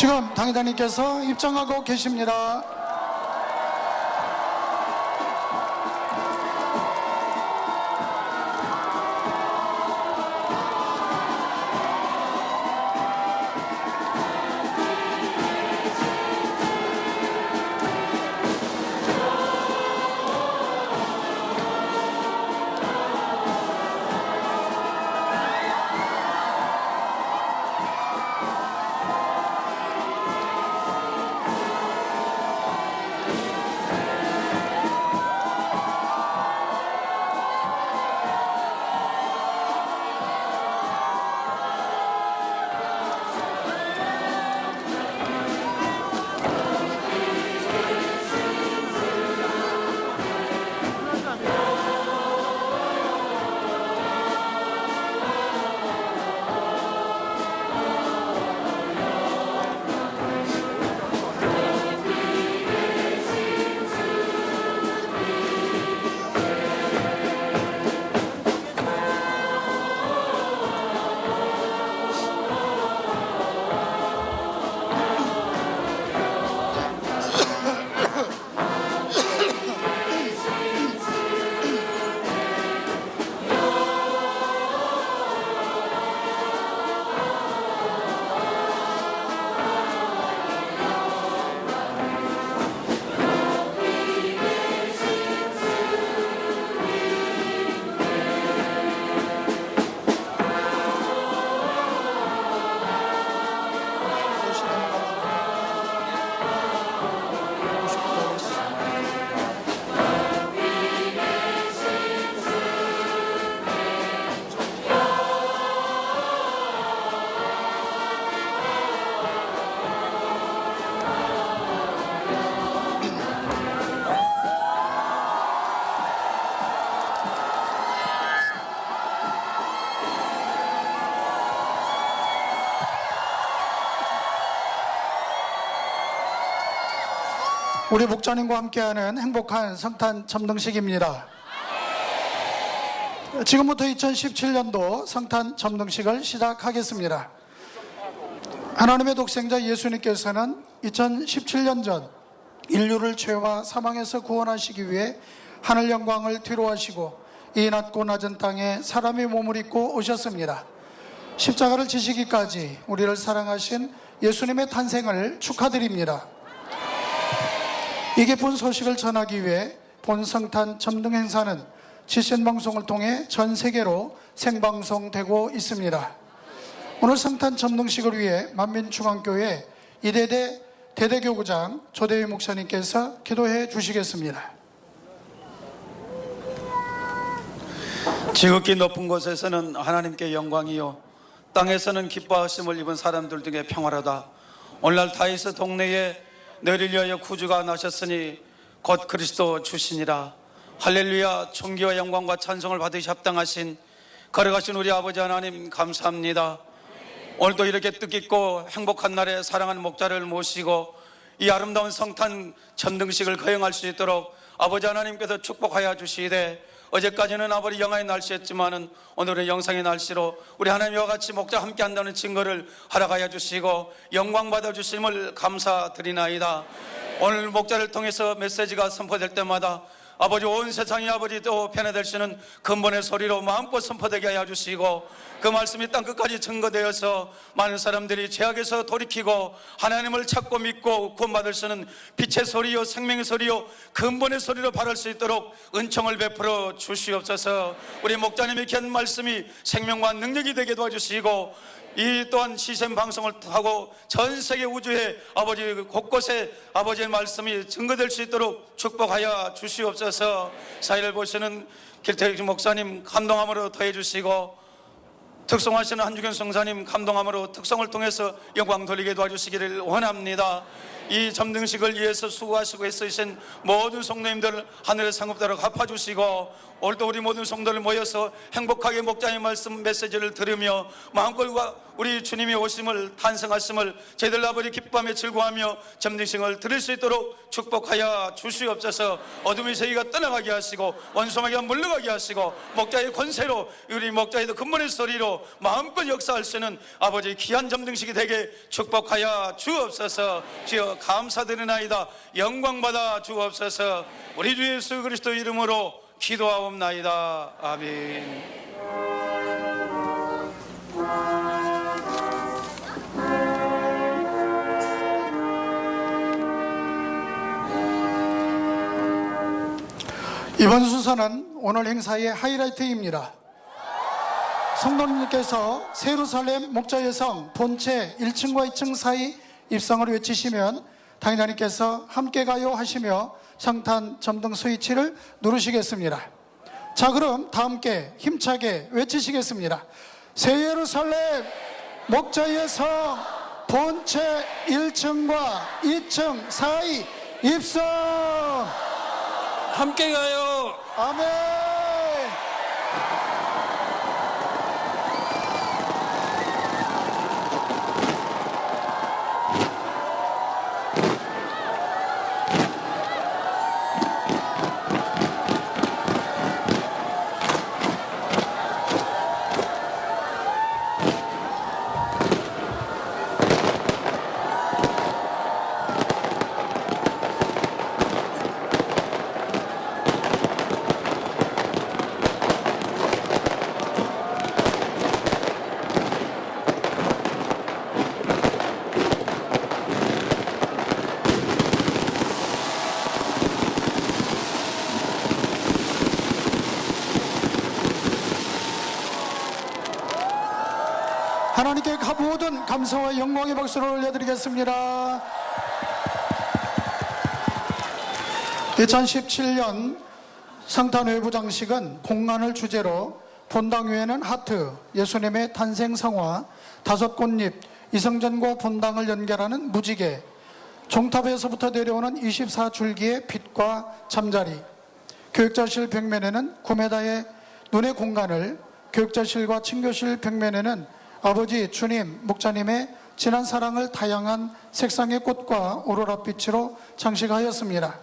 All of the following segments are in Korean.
지금 당회장님께서 입장하고 계십니다. 우리 목자님과 함께하는 행복한 성탄 점등식입니다. 지금부터 2017년도 성탄 점등식을 시작하겠습니다. 하나님의 독생자 예수님께서는 2017년 전 인류를 죄와 사망에서 구원하시기 위해 하늘 영광을 뒤로 하시고 이 낮고 낮은 땅에 사람의 몸을 입고 오셨습니다. 십자가를 지시기까지 우리를 사랑하신 예수님의 탄생을 축하드립니다. 이 깊은 소식을 전하기 위해 본성탄 점등 행사는 지신 방송을 통해 전 세계로 생방송되고 있습니다. 오늘 성탄 점등식을 위해 만민중앙교회 이대대 대대교구장 조대휘 목사님께서 기도해 주시겠습니다. 지극히 높은 곳에서는 하나님께 영광이요 땅에서는 기뻐하심을 입은 사람들 중에 평화로다 오늘날 다이스 동네에 너희를 위하여 구주가 나셨으니 곧 그리스도 주시니라. 할렐루야. 존귀와 영광과 찬송을 받으시 합당하신 걸어가신 우리 아버지 하나님 감사합니다. 오늘도 이렇게 뜻깊고 행복한 날에 사랑하는 목자를 모시고 이 아름다운 성탄 전등식을 거행할 수 있도록 아버지 하나님께서 축복하여 주시되 어제까지는 아버지 영하의 날씨였지만은 오늘은 영상의 날씨로 우리 하나님과 같이 목자 함께 한다는 증거를 허락하여 주시고 영광 받아 주심을 감사드리나이다. 오늘 목자를 통해서 메시지가 선포될 때마다 아버지 온 세상이 아버지 또 편해될 수 있는 근본의 소리로 마음껏 선포되게 하여 주시고 그 말씀이 땅 끝까지 증거되어서 많은 사람들이 죄악에서 돌이키고 하나님을 찾고 믿고 구원받을 수 있는 빛의 소리요 생명의 소리요 근본의 소리로 바랄 수 있도록 은총을 베풀어 주시옵소서. 우리 목자님의 귀한 말씀이 생명과 능력이 되게 도와주시고 이 또한 시샘 방송을 하고 전 세계 우주에 아버지 곳곳에 아버지의 말씀이 증거될 수 있도록 축복하여 주시옵소서. 사회를 보시는 길태익 목사님 감동함으로 더해 주시고 특성하시는 한주경 성사님 감동함으로 특성을 통해서 영광 돌리게 도와주시기를 원합니다 이 점등식을 위해서 수고하시고 애쓰신 모든 성도님들 하늘의 상급대로 갚아주시고 오늘도 우리 모든 성도들 모여서 행복하게 목자의 말씀 메시지를 들으며 마음골과 우리 주님의 오심을 탄생하심을 저희들 아버지 기쁨에 즐거워하며 점등식을 들을 수 있도록 축복하여 주시옵소서. 어둠이 저희가 떠나가게 하시고 원수마귀가 물러가게 하시고 목자의 권세로 우리 목자의 근본의 소리로 마음껏 역사할 수 있는 아버지 귀한 점등식이 되게 축복하여 주옵소서. 주여 감사드리나이다. 영광받아 주옵소서. 우리 주 예수 그리스도 이름으로 기도하옵나이다. 아멘. 이번 순서는 오늘 행사의 하이라이트입니다. 성도님께서 세루살렘 목자의 성 본체 1층과 2층 사이 입성을 외치시면 당인자님께서 함께 가요 하시며 성탄 점등 스위치를 누르시겠습니다. 자 그럼 다 함께 힘차게 외치시겠습니다. 새 예루살렘 목자의 성 본체 1층과 2층 사이 입성 함께 가요 아멘 하나님께 가- 모든 감사와 영광의 박수를 올려드리겠습니다. 2017년 성탄 외부 장식은 공간을 주제로 본당 위에는 하트, 예수님의 탄생 성화, 다섯 꽃잎, 이성전과 본당을 연결하는 무지개, 종탑에서부터 내려오는 24줄기의 빛과 잠자리, 교육자실 벽면에는 9m의 눈의 공간을 교육자실과 친교실 벽면에는 아버지 주님 목자님의 진한 사랑을 다양한 색상의 꽃과 오로라빛으로 장식하였습니다.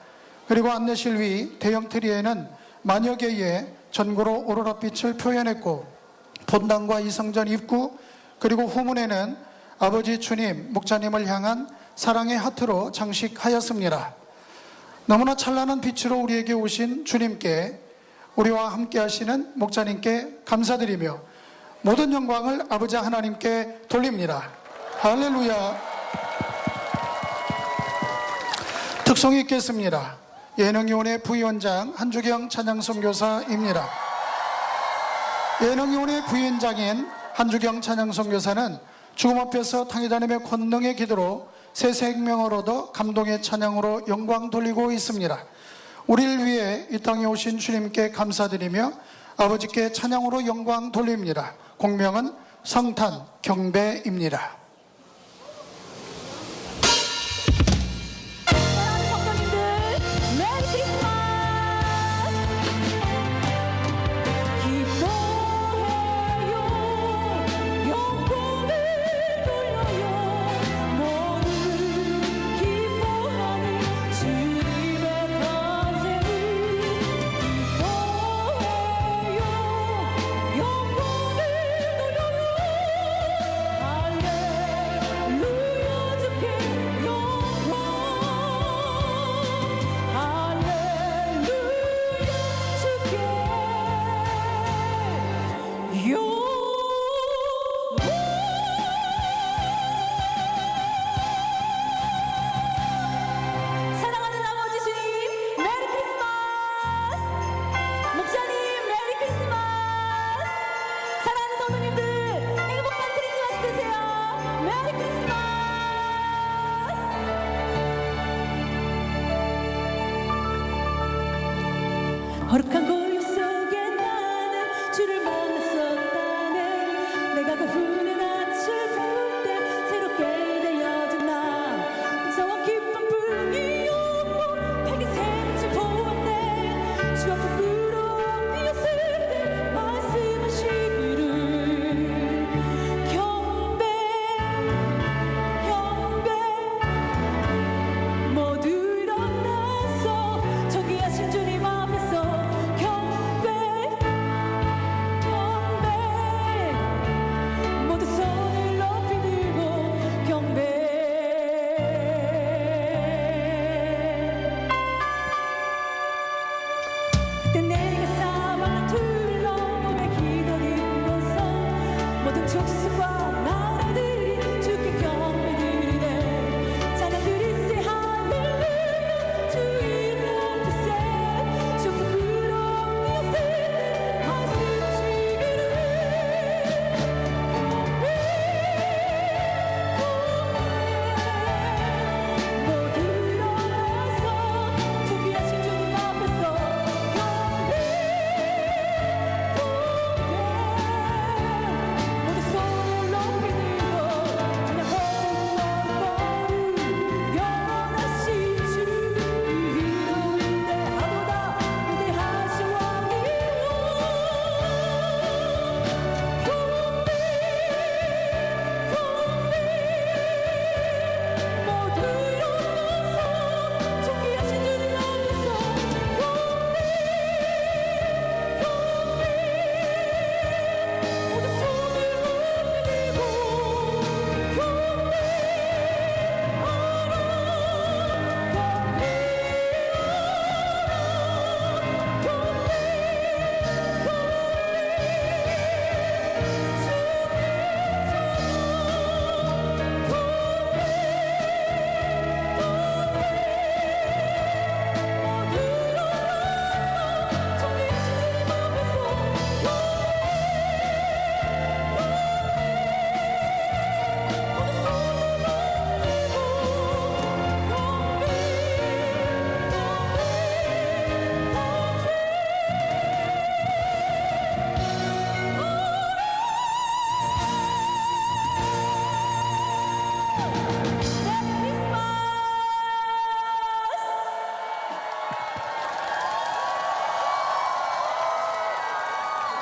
그리고 안내실 위 대형 트리에는 만여 개의 전구로 오로라빛을 표현했고 본당과 이성전 입구 그리고 후문에는 아버지 주님 목자님을 향한 사랑의 하트로 장식하였습니다. 너무나 찬란한 빛으로 우리에게 오신 주님께 우리와 함께 하시는 목자님께 감사드리며 모든 영광을 아버지 하나님께 돌립니다. 할렐루야. 특송이 있겠습니다. 예능위원회 부위원장 한주경 찬양선교사입니다. 예능위원회 부위원장인 한주경 찬양선교사는 죽음 앞에서 당회자님의 권능의 기도로 새 생명을 얻어 감동의 찬양으로 영광 돌리고 있습니다. 우리를 위해 이 땅에 오신 주님께 감사드리며 아버지께 찬양으로 영광 돌립니다. 공명은 성탄 경배입니다.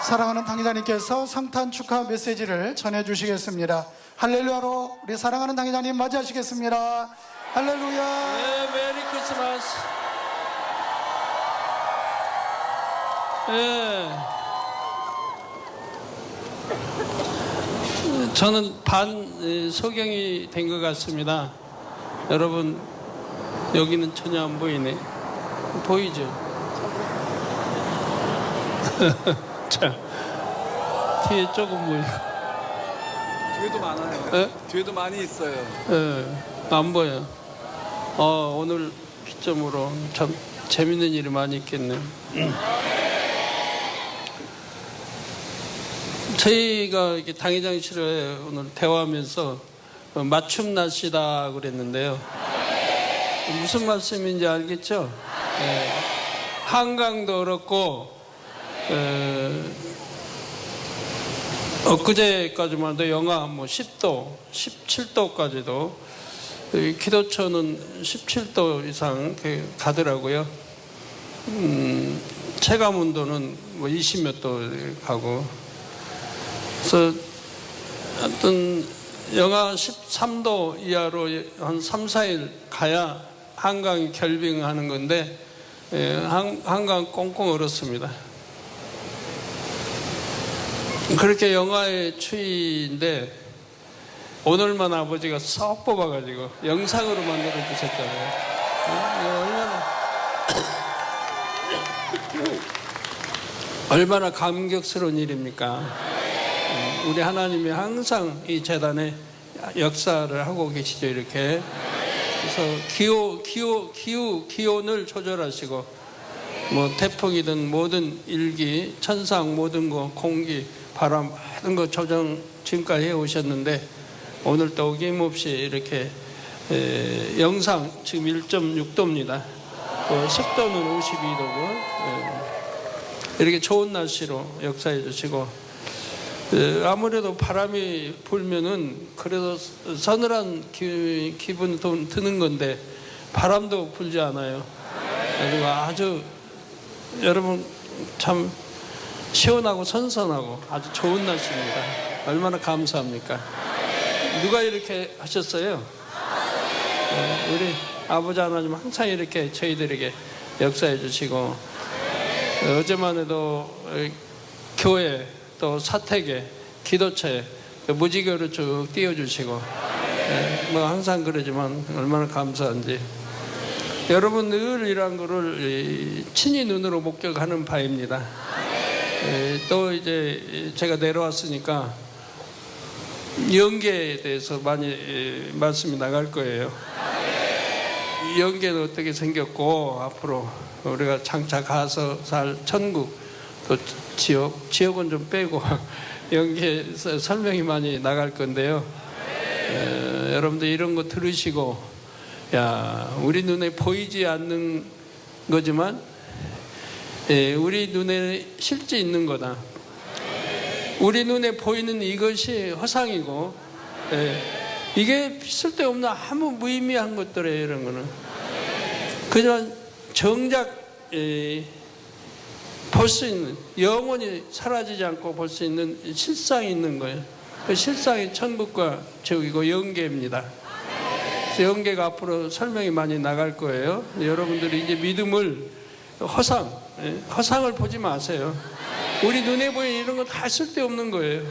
사랑하는 당회장님께서 성탄 축하 메시지를 전해주시겠습니다. 할렐루야로 우리 사랑하는 당회장님 맞이하시겠습니다. 할렐루야. 네, 메리 크리스마스. 예. 저는 반 예, 소경이 된 것 같습니다. 여러분 여기는 전혀 안 보이네. 보이죠? 자 뒤에 조금 보이고. 뒤에도 많아요. 예? 뒤에도 많이 있어요. 예, 안 보여. 어, 오늘 기점으로 참 재밌는 일이 많이 있겠네요. 저희가 이렇게 당회장실에 오늘 대화하면서 어, 맞춤 날씨다 그랬는데요. 무슨 말씀인지 알겠죠? 예, 한강도 그렇고, 에, 엊그제까지만 해도 영하 뭐 10도, 17도까지도 기도처는 17도 이상 가더라고요. 음, 체감 온도는 뭐 20몇 도 가고. 그래서 어떤 영하 13도 이하로 한 3, 4일 가야 한강이 결빙하는 건데 예, 한, 한강 꽁꽁 얼었습니다. 그렇게 영화의 추위인데 오늘만 아버지가 쏙 뽑아가지고 영상으로 만들어 주셨잖아요. 어, 얼마나 얼마나 감격스러운 일입니까? 음, 우리 하나님이 항상 이 재단에 역사를 하고 계시죠 이렇게. 그래서 기호 기호 기후 기온을 조절하시고 뭐 태풍이든 모든 일기, 천상 모든 거, 공기, 바람 모든 거 조정 지금까지 해 오셨는데 오늘 또 어김없이 이렇게 에, 영상 지금 1.6도입니다. 어, 습도는 52도고 이렇게 좋은 날씨로 역사해 주시고 에, 아무래도 바람이 불면은 그래도 서늘한 기, 기분이 좀 드는 건데 바람도 불지 않아요. 그리고 아주 여러분 참 시원하고 선선하고 아주 좋은 날씨입니다. 얼마나 감사합니까? 누가 이렇게 하셨어요? 네, 우리 아버지 하나님 항상 이렇게 저희들에게 역사해 주시고 어제만 해도 교회 또 사택에 기도처에 무지개로 쭉 띄워주시고 네, 뭐 항상 그러지만 얼마나 감사한지 여러분 늘 이러한 거를 친히 눈으로 목격하는 바입니다. 에, 또 이제 제가 내려왔으니까 연계에 대해서 많이 에, 말씀이 나갈 거예요. 이 연계는 어떻게 생겼고 앞으로 우리가 장차 가서 살 천국 또 지옥 지옥은 좀 빼고 연계 설명이 많이 나갈 건데요. 에, 여러분들 이런 거 들으시고 야, 우리 눈에 보이지 않는 거지만, 예, 우리 눈에 실제 있는 거다. 우리 눈에 보이는 이것이 허상이고, 예, 이게 쓸데없는 아무 무의미한 것들이에요, 이런 거는. 그냥 정작, 예, 볼수 있는, 영원히 사라지지 않고 볼 수 있는 실상이 있는 거예요. 그 실상이 천국과 지옥이고 영계입니다. 연계가 앞으로 설명이 많이 나갈 거예요. 여러분들이 이제 믿음을 허상, 예, 허상을 보지 마세요. 우리 눈에 보이는 이런 거 다 쓸데없는 거예요.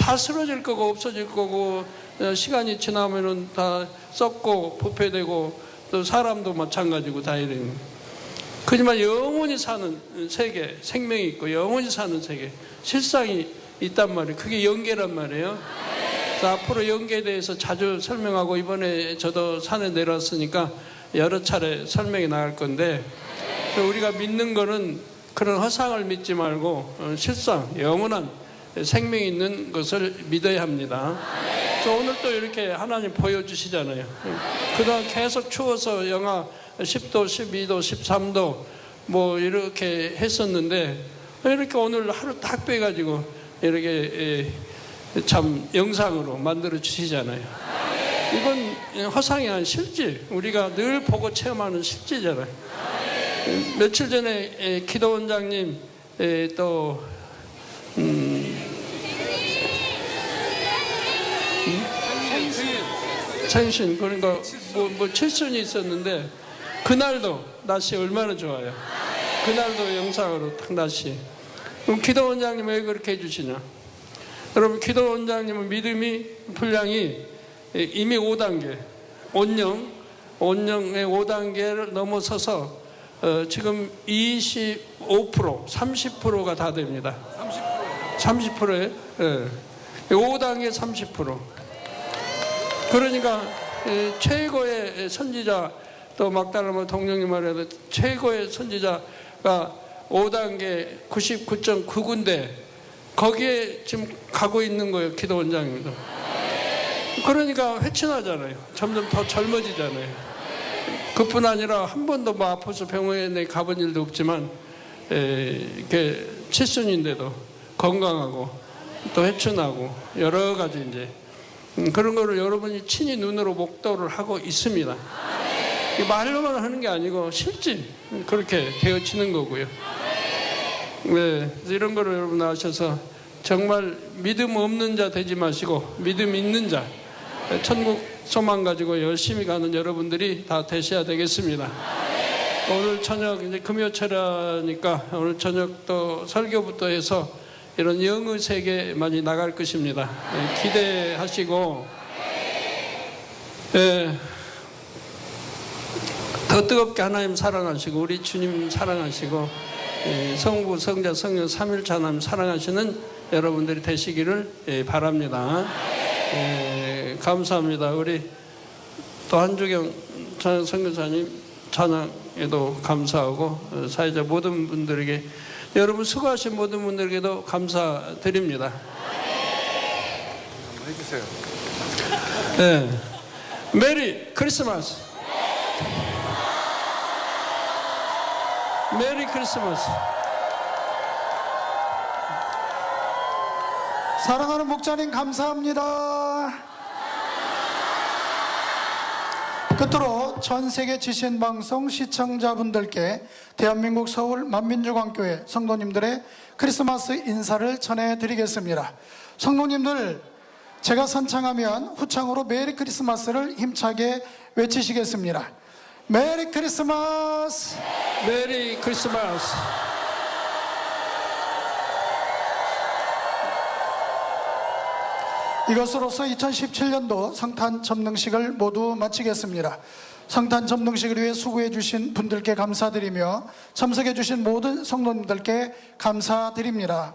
다 쓰러질 거고 없어질 거고 어, 시간이 지나면은 다 썩고 부패되고 또 사람도 마찬가지고 다 이런. 그지만 영원히 사는 세계, 생명이 있고 영원히 사는 세계, 실상이 있단 말이에요. 그게 연계란 말이에요. 자, 앞으로 연계에 대해서 자주 설명하고 이번에 저도 산에 내려왔으니까 여러 차례 설명이 나갈 건데 우리가 믿는 거는 그런 허상을 믿지 말고 어, 실상 영원한 생명이 있는 것을 믿어야 합니다. 그래서 오늘 또 이렇게 하나님 보여주시잖아요. 그동안 계속 추워서 영하 10도, 12도, 13도 뭐 이렇게 했었는데 이렇게 오늘 하루 딱 빼가지고 이렇게 예, 참 영상으로 만들어 주시잖아요. 이건 허상이 아닌 실제 우리가 늘 보고 체험하는 실제잖아요. 며칠 전에 기도 원장님 에, 또 생신 그러니까 뭐, 뭐 칠순이 있었는데 그날도 날씨 얼마나 좋아요. 그날도 영상으로 탁 날씨. 그럼 기도 원장님 왜 그렇게 해주시냐? 여러분 기도 원장님은 믿음이 분량이 이미 5단계 온영 온영의 5단계를 넘어서서 어, 지금 25% 30%가 다 됩니다. 30%? 30%에 예. 5단계 30% 그러니까 에, 최고의 선지자 또 막달라마 동령님 말해도 최고의 선지자가 5단계 99.9군데 거기에 지금 가고 있는 거예요 기도 원장님도 그러니까 회춘하잖아요 점점 더 젊어지잖아요 그뿐 아니라 한 번도 뭐 아파서 병원에 가본 일도 없지만 에, 이렇게 칠순인데도 건강하고 또 회춘하고 여러 가지 이제 음, 그런 거를 여러분이 친히 눈으로 목도를 하고 있습니다. 이 말로만 하는 게 아니고 실제 그렇게 되어지는 거고요. 네, 이런 거를 여러분 아셔서 정말 믿음 없는 자 되지 마시고 믿음 있는 자 천국 소망 가지고 열심히 가는 여러분들이 다 되셔야 되겠습니다. 오늘 저녁 이제 금요철이니까 오늘 저녁 또 설교부터 해서 이런 영의 세계 많이 나갈 것입니다. 예, 기대하시고 예, 더 뜨겁게 하나님 사랑하시고 우리 주님 사랑하시고 예, 성부 성자 성령 삼일차 하나님 사랑하시는 여러분들이 되시기를 예, 바랍니다. 예, 감사합니다. 우리 또 한주경 선교사님 찬양에도 감사하고 어, 사회자 모든 분들에게 여러분 수고하신 모든 분들에게도 감사드립니다. 한번 해주세요. 네. 메리 크리스마스. 메리 크리스마스. 사랑하는 목자님 감사합니다. 끝으로 전 세계 GCN 방송 시청자분들께 대한민국 서울 만민중앙교회 성도님들의 크리스마스 인사를 전해드리겠습니다. 성도님들 제가 선창하면 후창으로 메리 크리스마스를 힘차게 외치시겠습니다. 메리 크리스마스! 메리 크리스마스. 이것으로서 2017년도 성탄 점등식을 모두 마치겠습니다. 성탄 점등식을 위해 수고해 주신 분들께 감사드리며 참석해 주신 모든 성도님들께 감사드립니다.